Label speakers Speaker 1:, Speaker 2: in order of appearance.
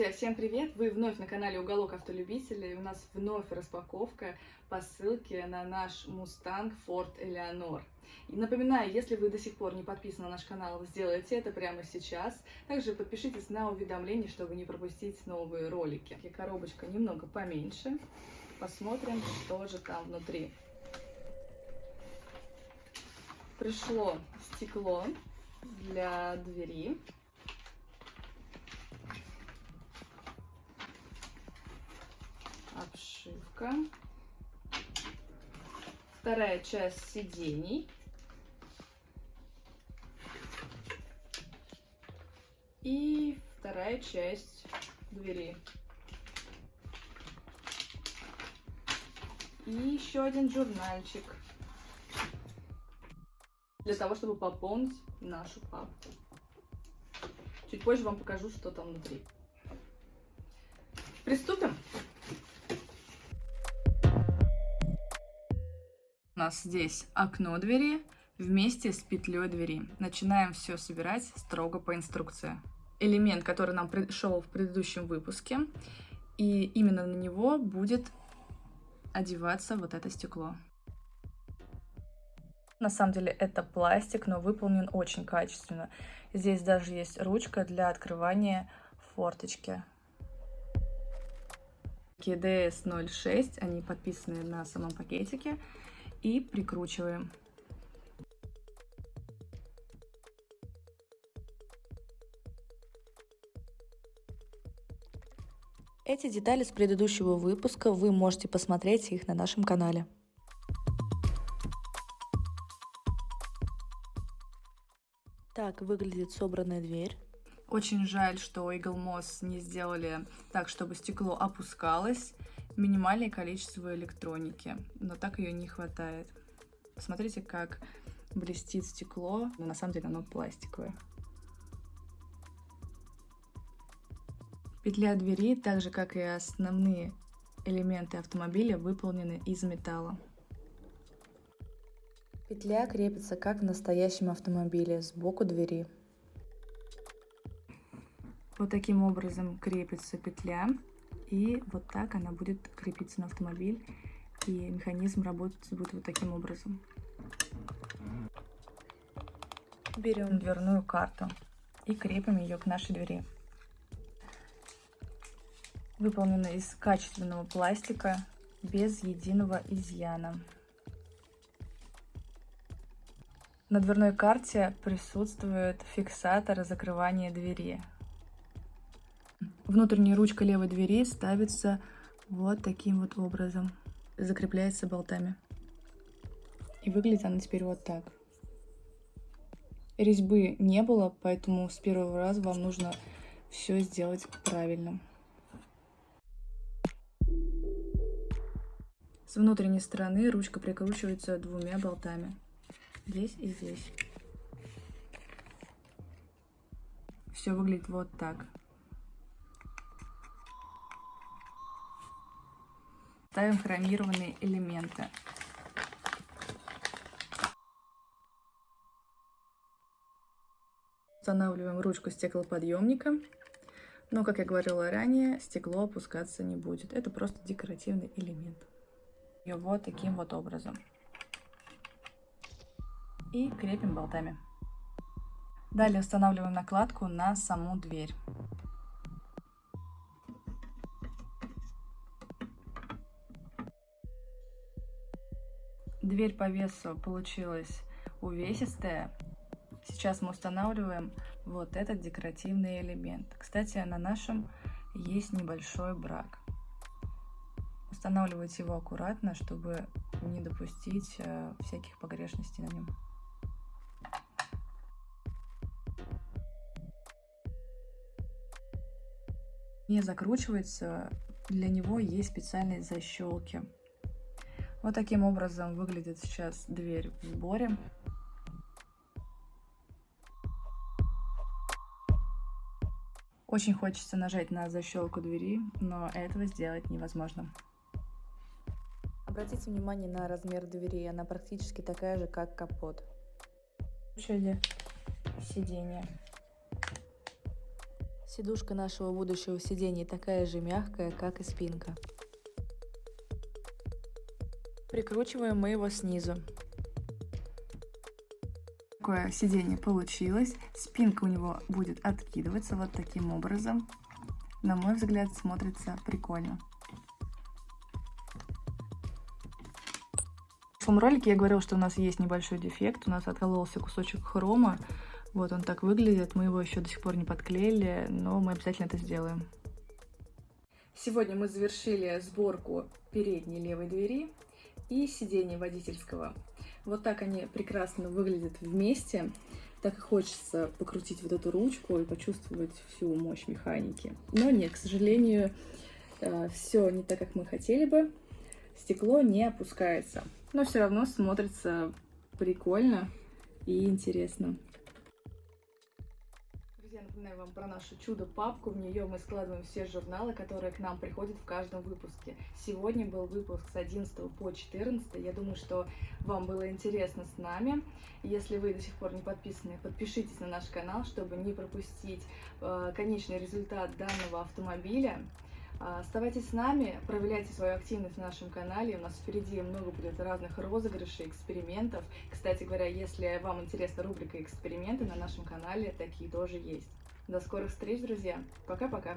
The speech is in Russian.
Speaker 1: Друзья, всем привет! Вы вновь на канале Уголок Автолюбителей. У нас вновь распаковка по ссылке на наш Mustang Ford Eleanor. И напоминаю, если вы до сих пор не подписаны на наш канал, сделайте это прямо сейчас. Также подпишитесь на уведомления, чтобы не пропустить новые ролики. Коробочка немного поменьше. Посмотрим, что же там внутри. Пришло стекло для двери. Обшивка. Вторая часть сидений. И вторая часть двери. И еще один журнальчик. Для того, чтобы пополнить нашу папку. Чуть позже вам покажу, что там внутри. Приступим. У нас здесь окно двери вместе с петлей двери. Начинаем все собирать строго по инструкции. Элемент, который нам пришел в предыдущем выпуске, и именно на него будет одеваться вот это стекло. На самом деле это пластик, но выполнен очень качественно. Здесь даже есть ручка для открывания форточки. KDS 06, они подписаны на самом пакетике и прикручиваем.
Speaker 2: Эти детали с предыдущего выпуска вы можете посмотреть их на нашем канале. Так выглядит собранная дверь.
Speaker 1: Очень жаль, что Eagle Moss не сделали так, чтобы стекло опускалось минимальное количество электроники, но так ее не хватает. Посмотрите, как блестит стекло, но на самом деле оно пластиковое. Петля двери, так же как и основные элементы автомобиля, выполнены из металла.
Speaker 2: Петля крепится как в настоящем автомобиле, сбоку двери.
Speaker 1: Вот таким образом крепится петля. И вот так она будет крепиться на автомобиль. И механизм работать будет вот таким образом. Берем дверную карту и крепим ее к нашей двери. Выполнена из качественного пластика, без единого изъяна. На дверной карте присутствует фиксатор закрывания двери. Внутренняя ручка левой двери ставится вот таким вот образом. Закрепляется болтами. И выглядит она теперь вот так. Резьбы не было, поэтому с первого раза вам нужно все сделать правильно. С внутренней стороны ручка прикручивается двумя болтами. Здесь и здесь. Все выглядит вот так. Ставим хромированные элементы. Устанавливаем ручку стеклоподъемника. Но, как я говорила ранее, стекло опускаться не будет. Это просто декоративный элемент. Ее вот таким вот образом. И крепим болтами. Далее устанавливаем накладку на саму дверь. Дверь по весу получилась увесистая. Сейчас мы устанавливаем вот этот декоративный элемент. Кстати, на нашем есть небольшой брак. Устанавливайте его аккуратно, чтобы не допустить э, всяких погрешностей на нем. Не закручивается, для него есть специальные защелки. Вот таким образом выглядит сейчас дверь в сборе. Очень хочется нажать на защелку двери, но этого сделать невозможно.
Speaker 2: Обратите внимание на размер двери, она практически такая же, как капот.
Speaker 1: Очереди сиденья.
Speaker 2: Сидушка нашего будущего сиденья такая же мягкая, как и спинка. Прикручиваем мы его снизу.
Speaker 1: Такое сиденье получилось. Спинка у него будет откидываться вот таким образом. На мой взгляд, смотрится прикольно. В прошлом ролике я говорила, что у нас есть небольшой дефект. У нас откололся кусочек хрома. Вот он так выглядит. Мы его еще до сих пор не подклеили, но мы обязательно это сделаем. Сегодня мы завершили сборку передней левой двери и сиденья водительского. Вот так они прекрасно выглядят вместе. Так и хочется покрутить вот эту ручку и почувствовать всю мощь механики. Но нет, к сожалению, э, все не так, как мы хотели бы. Стекло не опускается. Но все равно смотрится прикольно и интересно. Друзья, напоминаю вам про нашу чудо-папку. В нее мы складываем все журналы, которые к нам приходят в каждом выпуске. Сегодня был выпуск с 11 по 14. Я думаю, что вам было интересно с нами. Если вы до сих пор не подписаны, подпишитесь на наш канал, чтобы не пропустить э, конечный результат данного автомобиля. Оставайтесь с нами, проявляйте свою активность на нашем канале. У нас впереди много будет разных розыгрышей, экспериментов. Кстати говоря, если вам интересна рубрика «Эксперименты», на нашем канале такие тоже есть. До скорых встреч, друзья. Пока-пока.